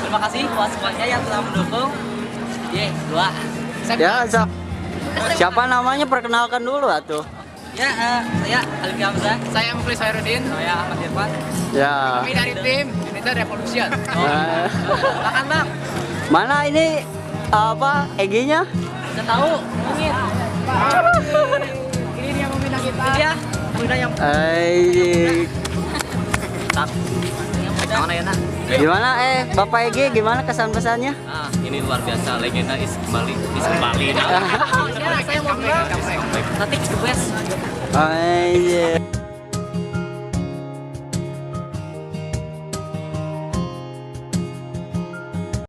Terima kasih buat semuanya yang telah mendukung. Ye, dua. Ya, siap. Siapa namanya perkenalkan dulu atuh. Ya, eh, saya Alif Hamzah. Saya Muflis Hairudin. Saya Ahmad Irfan. Ya. Kami dari tim Indonesia Revolution. Eh, Makan bang. mana ini apa EG-nya? Udah tahu? Mungkin. Ini dia pembina kita. Ini dia. Muda yang Eh, tak. Ya nak? gimana eh Bapak EG gimana kesan pesannya? Ah, ini luar biasa legenda is kembali is kembali. Nah. Ya, saya mau bilang. Nanti the best. Eh,